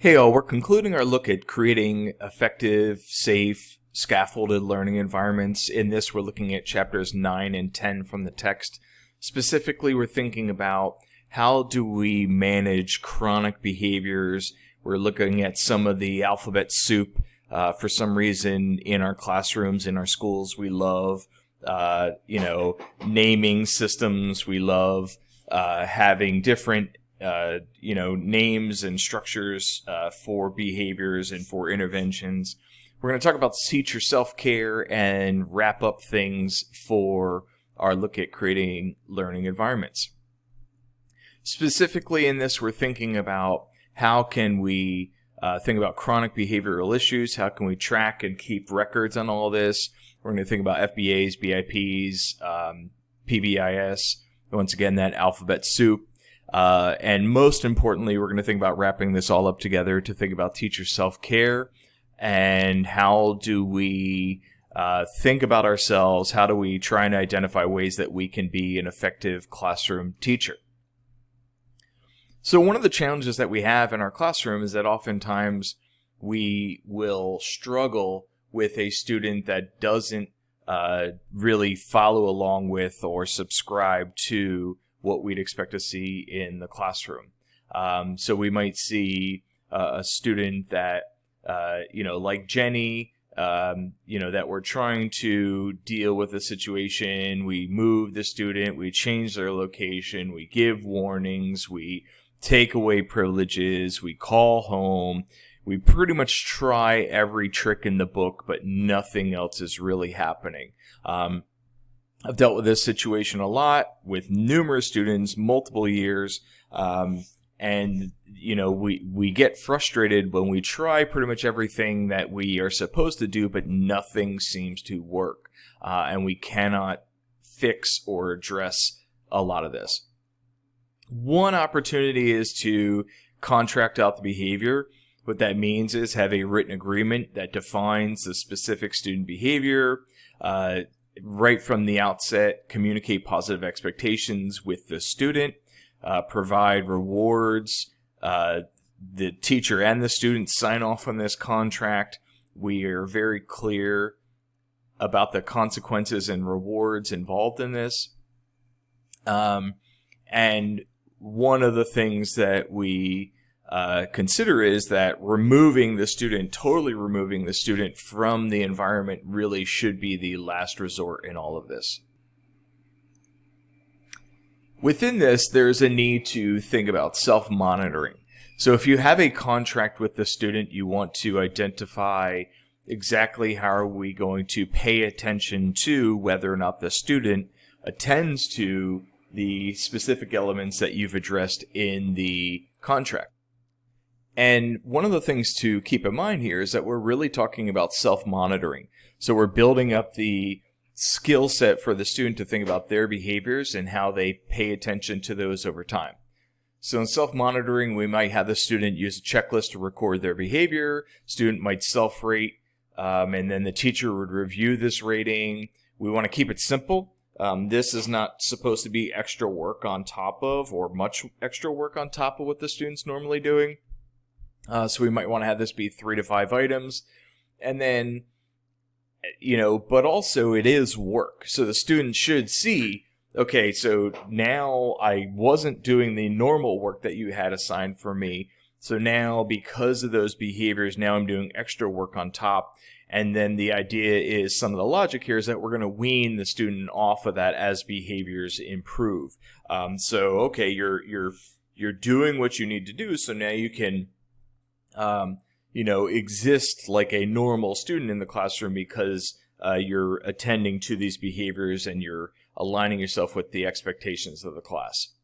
Hey all, we're concluding our look at creating effective, safe, scaffolded learning environments. In this, we're looking at chapters 9 and 10 from the text. Specifically, we're thinking about how do we manage chronic behaviors. We're looking at some of the alphabet soup. Uh, for some reason, in our classrooms, in our schools, we love, uh, you know, naming systems. We love uh, having different uh, you know, names and structures uh, for behaviors and for interventions. We're going to talk about teacher self-care and wrap up things for our look at creating learning environments. Specifically in this, we're thinking about how can we uh, think about chronic behavioral issues, how can we track and keep records on all this. We're going to think about FBAs, BIPs, um, PBIS, once again, that alphabet soup. Uh, and most importantly, we're going to think about wrapping this all up together to think about teacher self care and how do we uh, think about ourselves? How do we try and identify ways that we can be an effective classroom teacher? So, one of the challenges that we have in our classroom is that oftentimes we will struggle with a student that doesn't uh, really follow along with or subscribe to what we'd expect to see in the classroom. Um, so we might see uh, a student that, uh, you know, like Jenny, um, you know, that we're trying to deal with a situation. We move the student, we change their location, we give warnings, we take away privileges, we call home. We pretty much try every trick in the book, but nothing else is really happening. Um, I've dealt with this situation a lot with numerous students, multiple years, um, and you know we we get frustrated when we try pretty much everything that we are supposed to do, but nothing seems to work, uh, and we cannot fix or address a lot of this. One opportunity is to contract out the behavior. What that means is have a written agreement that defines the specific student behavior. Uh, right from the outset, communicate positive expectations with the student, uh, provide rewards. Uh, the teacher and the student sign off on this contract. We are very clear about the consequences and rewards involved in this. Um, and one of the things that we uh, consider is that removing the student, totally removing the student from the environment really should be the last resort in all of this. Within this, there's a need to think about self-monitoring. So if you have a contract with the student, you want to identify exactly how are we going to pay attention to whether or not the student attends to the specific elements that you've addressed in the contract. And one of the things to keep in mind here is that we're really talking about self-monitoring. So we're building up the skill set for the student to think about their behaviors and how they pay attention to those over time. So in self-monitoring, we might have the student use a checklist to record their behavior. Student might self-rate, um, and then the teacher would review this rating. We want to keep it simple. Um, this is not supposed to be extra work on top of or much extra work on top of what the student's normally doing. Uh, so we might want to have this be three to five items. And then, you know, but also it is work. So the student should see, okay, so now I wasn't doing the normal work that you had assigned for me. So now, because of those behaviors, now I'm doing extra work on top. And then the idea is some of the logic here is that we're going to wean the student off of that as behaviors improve. Um, so, okay, you're, you're, you're doing what you need to do. So now you can um, you know, exist like a normal student in the classroom because uh, you're attending to these behaviors and you're aligning yourself with the expectations of the class.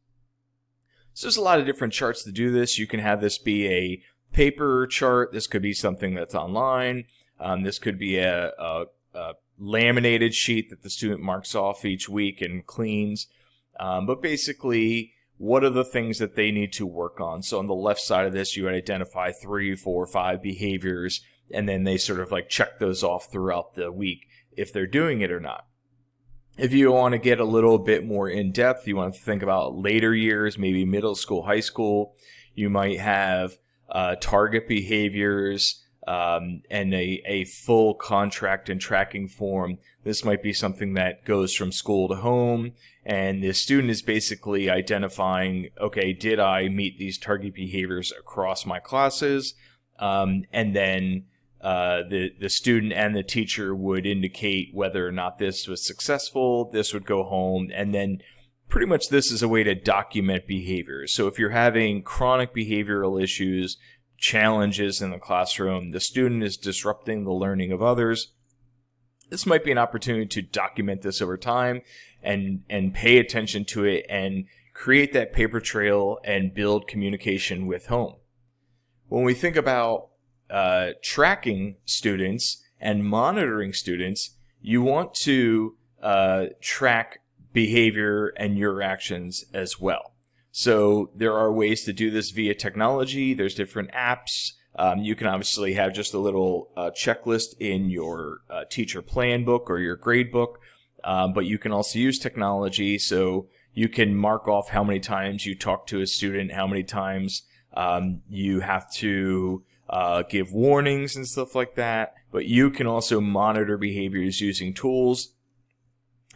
So there's a lot of different charts to do this. You can have this be a paper chart. This could be something that's online. Um, this could be a, a, a, laminated sheet that the student marks off each week and cleans. Um, but basically, what are the things that they need to work on? So on the left side of this, you would identify three, four, five behaviors, and then they sort of like check those off throughout the week if they're doing it or not. If you want to get a little bit more in depth, you want to think about later years, maybe middle school, high school, you might have uh, target behaviors, um, and a, a full contract and tracking form. This might be something that goes from school to home, and the student is basically identifying, okay, did I meet these target behaviors across my classes? Um, and then uh, the the student and the teacher would indicate whether or not this was successful. This would go home, and then pretty much this is a way to document behaviors. So if you're having chronic behavioral issues, challenges in the classroom, the student is disrupting the learning of others. This might be an opportunity to document this over time and and pay attention to it and create that paper trail and build communication with home. When we think about uh, tracking students and monitoring students, you want to uh, track behavior and your actions as well. So there are ways to do this via technology. There's different apps. Um, you can obviously have just a little uh, checklist in your uh, teacher plan book or your grade book, um, but you can also use technology. So you can mark off how many times you talk to a student, how many times um, you have to uh, give warnings and stuff like that. But you can also monitor behaviors using tools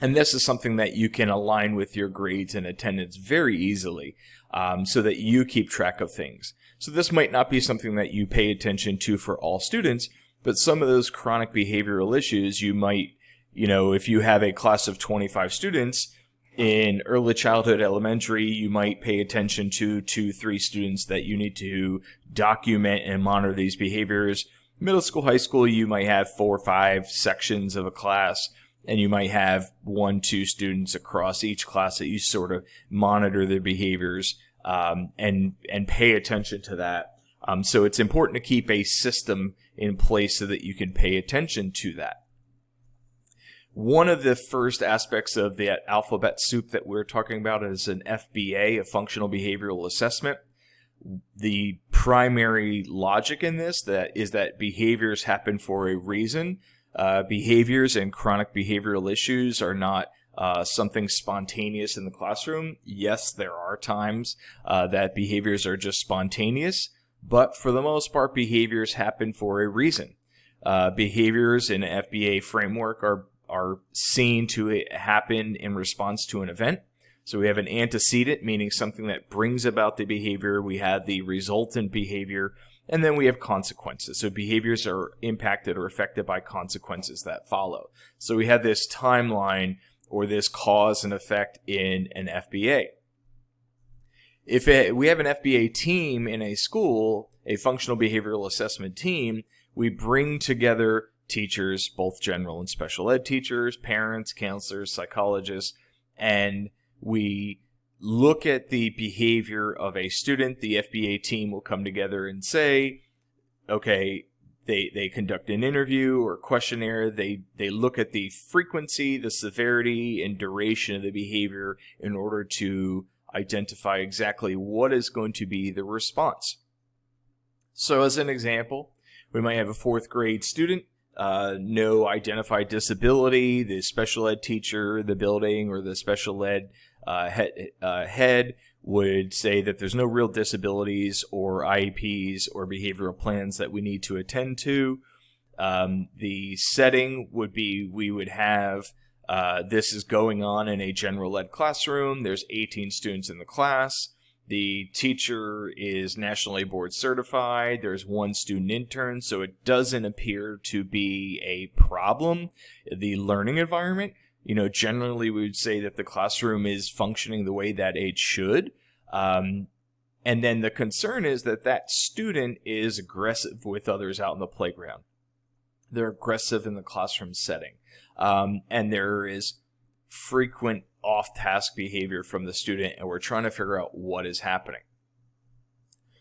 and this is something that you can align with your grades and attendance very easily um, so that you keep track of things. So this might not be something that you pay attention to for all students, but some of those chronic behavioral issues you might, you know, if you have a class of 25 students in early childhood elementary, you might pay attention to two, three students that you need to document and monitor these behaviors. Middle school, high school, you might have four or five sections of a class and you might have one, two students across each class that you sort of monitor their behaviors um, and and pay attention to that. Um, so it's important to keep a system in place so that you can pay attention to that. One of the first aspects of the alphabet soup that we're talking about is an FBA, a functional behavioral assessment. The primary logic in this that is that behaviors happen for a reason uh, behaviors and chronic behavioral issues are not uh, something spontaneous in the classroom. Yes, there are times uh, that behaviors are just spontaneous, but for the most part, behaviors happen for a reason. Uh, behaviors in FBA framework are are seen to happen in response to an event. So we have an antecedent, meaning something that brings about the behavior. We have the resultant behavior, and then we have consequences. So behaviors are impacted or affected by consequences that follow. So we have this timeline or this cause and effect in an FBA. If it, we have an FBA team in a school, a functional behavioral assessment team, we bring together teachers, both general and special ed teachers, parents, counselors, psychologists, and we look at the behavior of a student, the FBA team will come together and say, okay, they, they conduct an interview or questionnaire. They, they look at the frequency, the severity, and duration of the behavior in order to identify exactly what is going to be the response. So as an example, we might have a fourth grade student, uh, no identified disability, the special ed teacher, the building, or the special ed uh, head, uh, head would say that there's no real disabilities or IEPs or behavioral plans that we need to attend to. Um, the setting would be we would have uh, this is going on in a general ed classroom. There's 18 students in the class. The teacher is nationally board certified. There's one student intern, so it doesn't appear to be a problem. The learning environment you know, generally we would say that the classroom is functioning the way that it should. Um, and then the concern is that that student is aggressive with others out in the playground. They're aggressive in the classroom setting. Um, and there is frequent off task behavior from the student, and we're trying to figure out what is happening.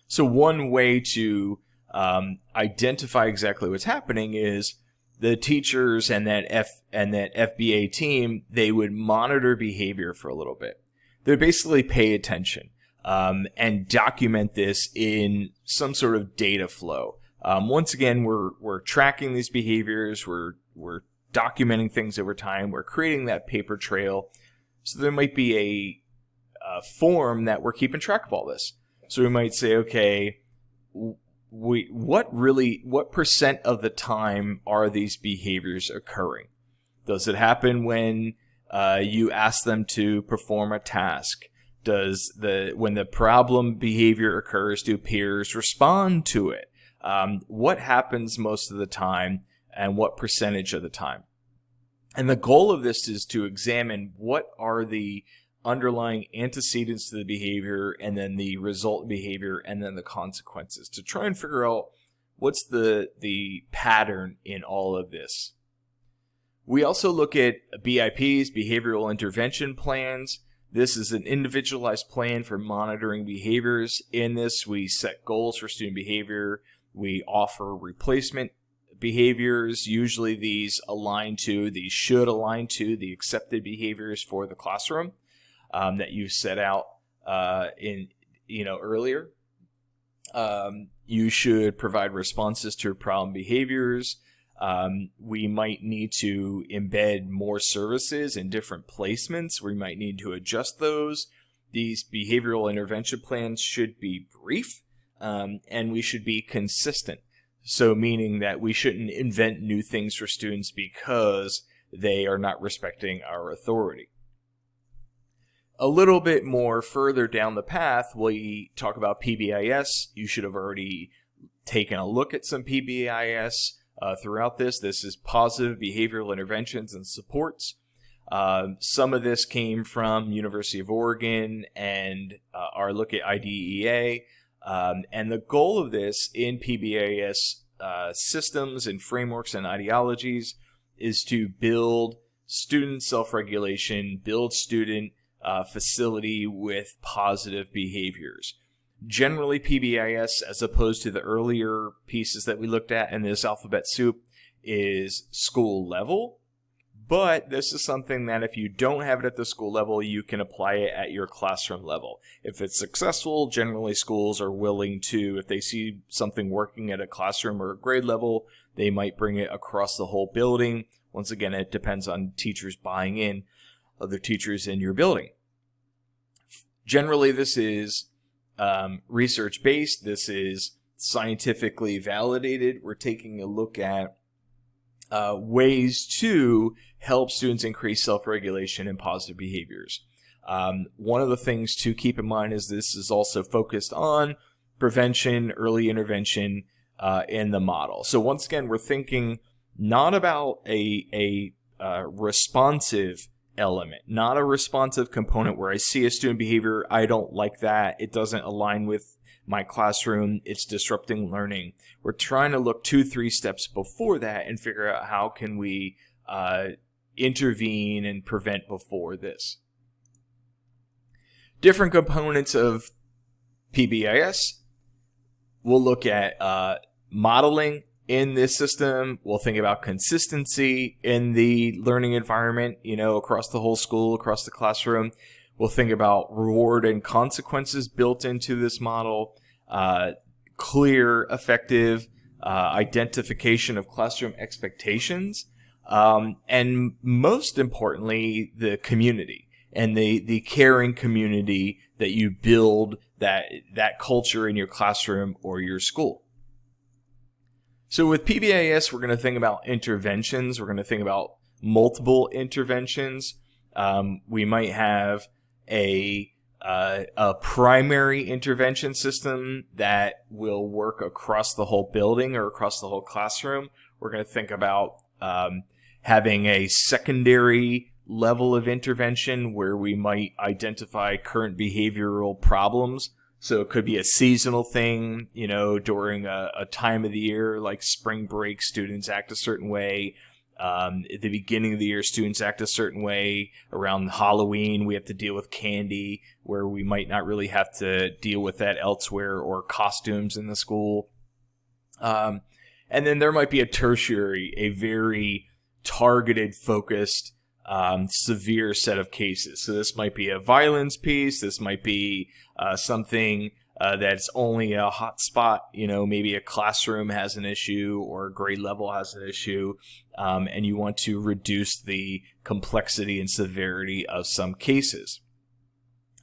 So, one way to um, identify exactly what's happening is the teachers and that F and that FBA team, they would monitor behavior for a little bit. They would basically pay attention um, and document this in some sort of data flow. Um, once again, we're we're tracking these behaviors. We're we're documenting things over time. We're creating that paper trail. So there might be a, a form that we're keeping track of all this. So we might say, okay, we what really what percent of the time are these behaviors occurring? Does it happen when uh, you ask them to perform a task? Does the when the problem behavior occurs, do peers respond to it? Um, what happens most of the time, and what percentage of the time? And the goal of this is to examine what are the underlying antecedents to the behavior and then the result behavior and then the consequences to try and figure out what's the the pattern in all of this. We also look at BIPs, behavioral intervention plans. This is an individualized plan for monitoring behaviors. In this, we set goals for student behavior. We offer replacement behaviors. Usually these align to, these should align to the accepted behaviors for the classroom um, that you set out uh, in you know earlier. Um, you should provide responses to problem behaviors. Um, we might need to embed more services in different placements. We might need to adjust those. These behavioral intervention plans should be brief um, and we should be consistent. So, meaning that we shouldn't invent new things for students because they are not respecting our authority a little bit more further down the path, we talk about PBIS. You should have already taken a look at some PBIS uh, throughout this. This is positive behavioral interventions and supports. Uh, some of this came from University of Oregon and uh, our look at IDEA. Um, and the goal of this in PBIS uh, systems and frameworks and ideologies is to build student self-regulation, build student uh, facility with positive behaviors. Generally, PBIS, as opposed to the earlier pieces that we looked at in this alphabet soup, is school level. But this is something that if you don't have it at the school level, you can apply it at your classroom level. If it's successful, generally schools are willing to, if they see something working at a classroom or a grade level, they might bring it across the whole building. Once again, it depends on teachers buying in other teachers in your building. Generally, this is um, research based. This is scientifically validated. We're taking a look at uh, ways to help students increase self-regulation and positive behaviors. Um, one of the things to keep in mind is this is also focused on prevention, early intervention uh, in the model. So once again, we're thinking not about a, a uh, responsive element, not a responsive component where I see a student behavior, I don't like that, it doesn't align with my classroom, it's disrupting learning. We're trying to look two, three steps before that and figure out how can we uh, intervene and prevent before this. Different components of PBIS. We'll look at uh, modeling in this system. We'll think about consistency in the learning environment, you know, across the whole school, across the classroom. We'll think about reward and consequences built into this model, uh, clear, effective uh, identification of classroom expectations, um, and most importantly, the community and the, the caring community that you build that, that culture in your classroom or your school. So with PBIS, we're going to think about interventions. We're going to think about multiple interventions. Um, we might have a uh, a primary intervention system that will work across the whole building or across the whole classroom. We're going to think about um, having a secondary level of intervention where we might identify current behavioral problems so it could be a seasonal thing, you know, during a, a time of the year like spring break, students act a certain way. Um, at the beginning of the year, students act a certain way. Around Halloween, we have to deal with candy, where we might not really have to deal with that elsewhere, or costumes in the school. Um, and then there might be a tertiary, a very targeted, focused um, severe set of cases. So this might be a violence piece. This might be uh, something uh, that's only a hot spot. You know, maybe a classroom has an issue or a grade level has an issue, um, and you want to reduce the complexity and severity of some cases.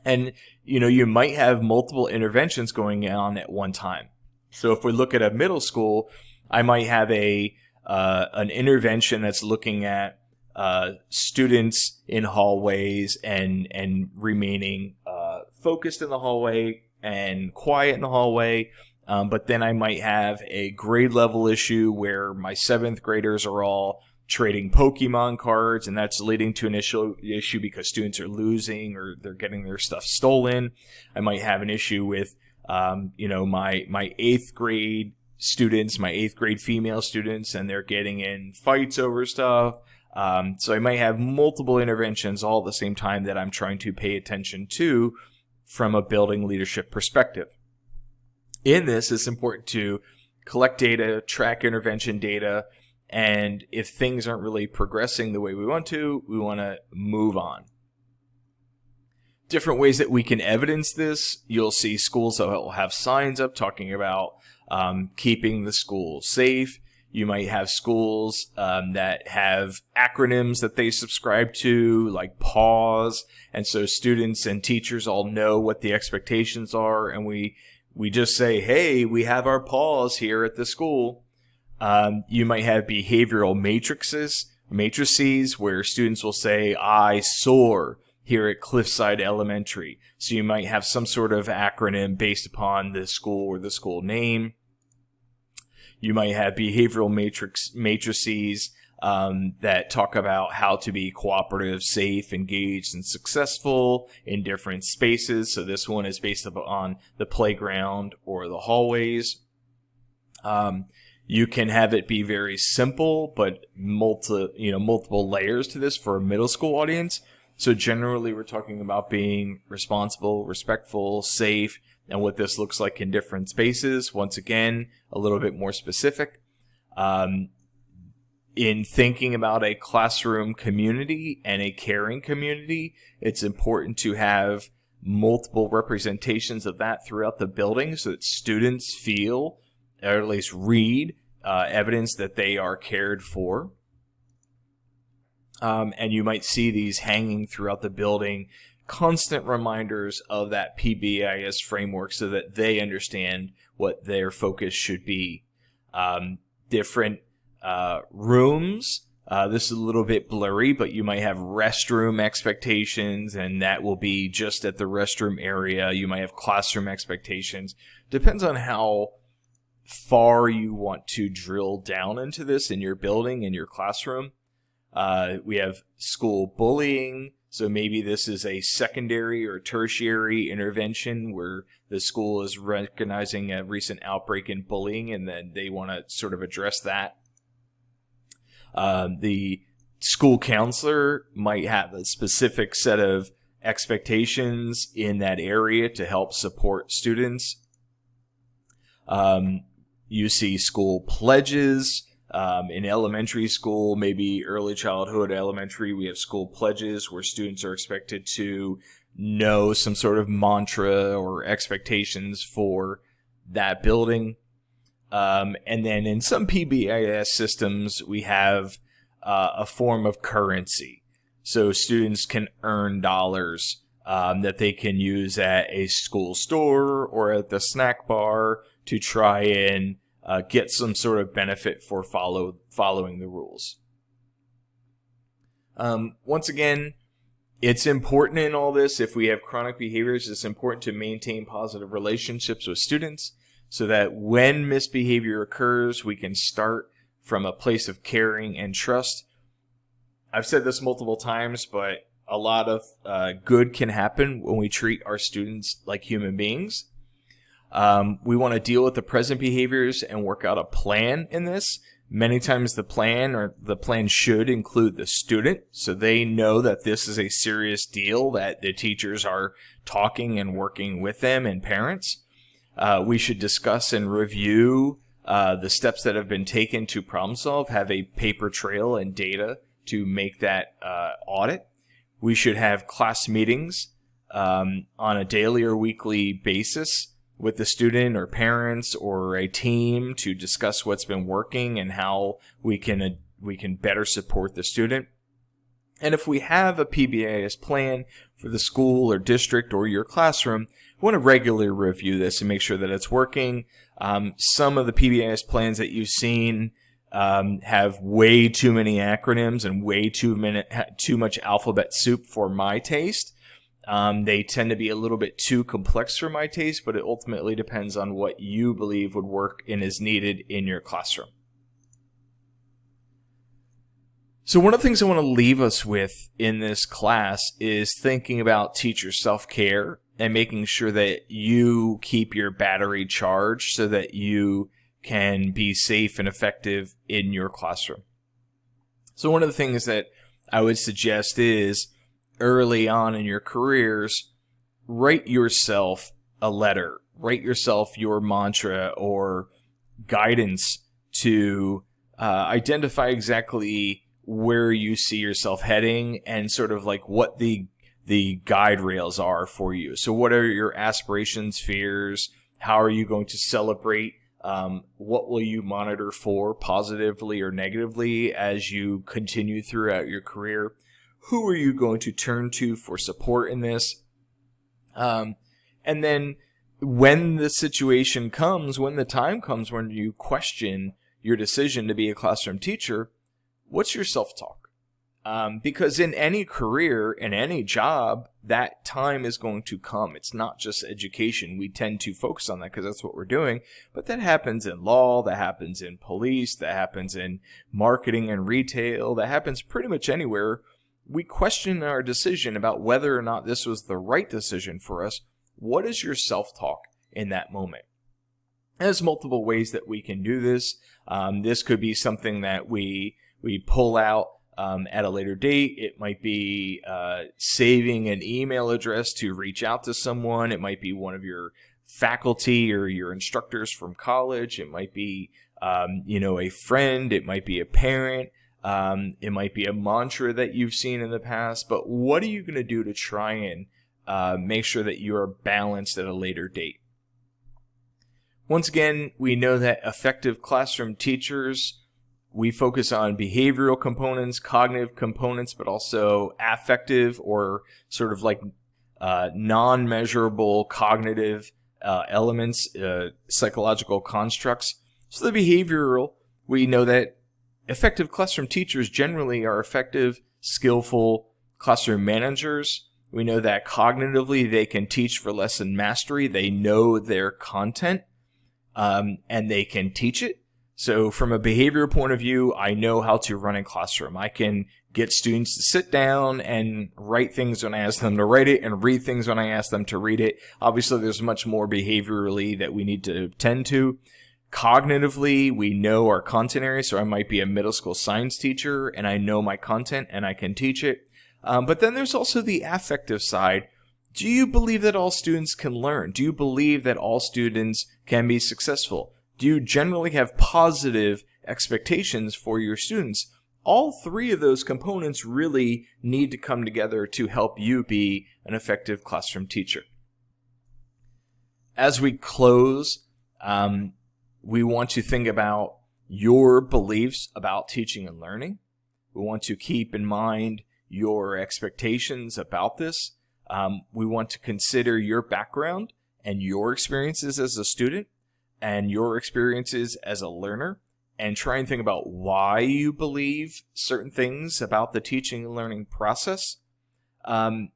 And you know, you might have multiple interventions going on at one time. So if we look at a middle school, I might have a uh, an intervention that's looking at uh, students in hallways and and remaining uh, focused in the hallway and quiet in the hallway. Um, but then I might have a grade level issue where my seventh graders are all trading Pokemon cards, and that's leading to an issue issue because students are losing or they're getting their stuff stolen. I might have an issue with, um, you know, my my eighth grade students, my eighth grade female students, and they're getting in fights over stuff. Um, so I might have multiple interventions all at the same time that I'm trying to pay attention to from a building leadership perspective. In this, it's important to collect data, track intervention data, and if things aren't really progressing the way we want to, we want to move on. Different ways that we can evidence this, you'll see schools that will have signs up talking about um, keeping the school safe. You might have schools um, that have acronyms that they subscribe to, like PAWS, and so students and teachers all know what the expectations are, and we we just say, "Hey, we have our PAWS here at the school." Um, you might have behavioral matrices, matrices where students will say, "I soar." Here at Cliffside Elementary. So you might have some sort of acronym based upon the school or the school name. You might have behavioral matrix matrices um, that talk about how to be cooperative, safe, engaged, and successful in different spaces. So this one is based on the playground or the hallways. Um, you can have it be very simple, but multi, you know, multiple layers to this for a middle school audience. So generally, we're talking about being responsible, respectful, safe, and what this looks like in different spaces. Once again, a little bit more specific. Um, in thinking about a classroom community and a caring community, it's important to have multiple representations of that throughout the building so that students feel, or at least read, uh, evidence that they are cared for. Um, and you might see these hanging throughout the building constant reminders of that PBIS framework so that they understand what their focus should be. Um, different uh, rooms. Uh, this is a little bit blurry, but you might have restroom expectations, and that will be just at the restroom area. You might have classroom expectations. Depends on how far you want to drill down into this in your building, in your classroom. Uh, we have school bullying, so maybe this is a secondary or tertiary intervention where the school is recognizing a recent outbreak in bullying and then they want to sort of address that. Um, the school counselor might have a specific set of expectations in that area to help support students. Um, you see school pledges um, in elementary school, maybe early childhood, elementary, we have school pledges where students are expected to know some sort of mantra or expectations for that building. Um, and then in some PBIS systems, we have uh, a form of currency. So students can earn dollars um, that they can use at a school store or at the snack bar to try and uh, get some sort of benefit for follow following the rules. Um, once again, it's important in all this. If we have chronic behaviors, it's important to maintain positive relationships with students so that when misbehavior occurs, we can start from a place of caring and trust. I've said this multiple times, but a lot of uh, good can happen when we treat our students like human beings. Um, we want to deal with the present behaviors and work out a plan in this. Many times the plan or the plan should include the student so they know that this is a serious deal, that the teachers are talking and working with them and parents. Uh, we should discuss and review uh, the steps that have been taken to problem solve, have a paper trail and data to make that uh, audit. We should have class meetings um, on a daily or weekly basis with the student or parents or a team to discuss what's been working and how we can uh, we can better support the student. And if we have a PBIS plan for the school or district or your classroom, we want to regularly review this and make sure that it's working. Um, some of the PBIS plans that you've seen um, have way too many acronyms and way too many, too much alphabet soup for my taste. Um, they tend to be a little bit too complex for my taste, but it ultimately depends on what you believe would work and is needed in your classroom. So one of the things I want to leave us with in this class is thinking about teacher self-care and making sure that you keep your battery charged so that you can be safe and effective in your classroom. So one of the things that I would suggest is early on in your careers, write yourself a letter, write yourself your mantra or guidance to uh, identify exactly where you see yourself heading and sort of like what the the guide rails are for you. So what are your aspirations, fears? How are you going to celebrate? Um, what will you monitor for positively or negatively as you continue throughout your career? Who are you going to turn to for support in this? Um, and then when the situation comes, when the time comes when you question your decision to be a classroom teacher, what's your self-talk? Um, because in any career, in any job, that time is going to come. It's not just education. We tend to focus on that because that's what we're doing. But that happens in law, that happens in police, that happens in marketing and retail, that happens pretty much anywhere. We question our decision about whether or not this was the right decision for us. What is your self-talk in that moment? There's multiple ways that we can do this. Um, this could be something that we we pull out um, at a later date. It might be uh, saving an email address to reach out to someone. It might be one of your faculty or your instructors from college. It might be, um, you know, a friend. It might be a parent. Um, it might be a mantra that you've seen in the past. But what are you going to do to try and uh, make sure that you are balanced at a later date? Once again, we know that effective classroom teachers we focus on behavioral components, cognitive components, but also affective or sort of like uh, non-measurable cognitive uh, elements, uh, psychological constructs. So the behavioral, we know that effective classroom teachers generally are effective, skillful classroom managers. We know that cognitively they can teach for lesson mastery. They know their content um, and they can teach it. So from a behavior point of view, I know how to run a classroom. I can get students to sit down and write things when I ask them to write it and read things when I ask them to read it. Obviously, there's much more behaviorally that we need to tend to. Cognitively, we know our content area, so I might be a middle school science teacher and I know my content and I can teach it. Um, but then there's also the affective side. Do you believe that all students can learn? Do you believe that all students can be successful? do you generally have positive expectations for your students? All three of those components really need to come together to help you be an effective classroom teacher. As we close, um, we want to think about your beliefs about teaching and learning. We want to keep in mind your expectations about this. Um, we want to consider your background and your experiences as a student and your experiences as a learner and try and think about why you believe certain things about the teaching and learning process. Um,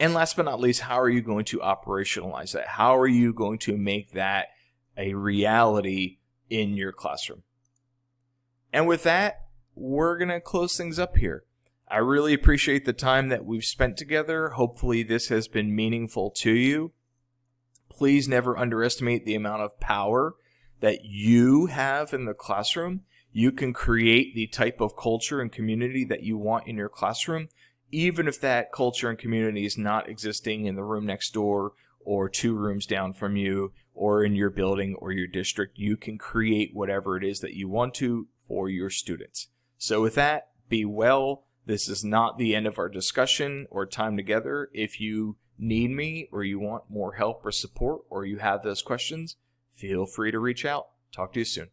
and last but not least, how are you going to operationalize that? How are you going to make that a reality in your classroom? And with that, we're going to close things up here. I really appreciate the time that we've spent together. Hopefully, this has been meaningful to you please never underestimate the amount of power that you have in the classroom. You can create the type of culture and community that you want in your classroom, even if that culture and community is not existing in the room next door or two rooms down from you or in your building or your district. You can create whatever it is that you want to for your students. So with that, be well. This is not the end of our discussion or time together. If you need me or you want more help or support or you have those questions, feel free to reach out. Talk to you soon.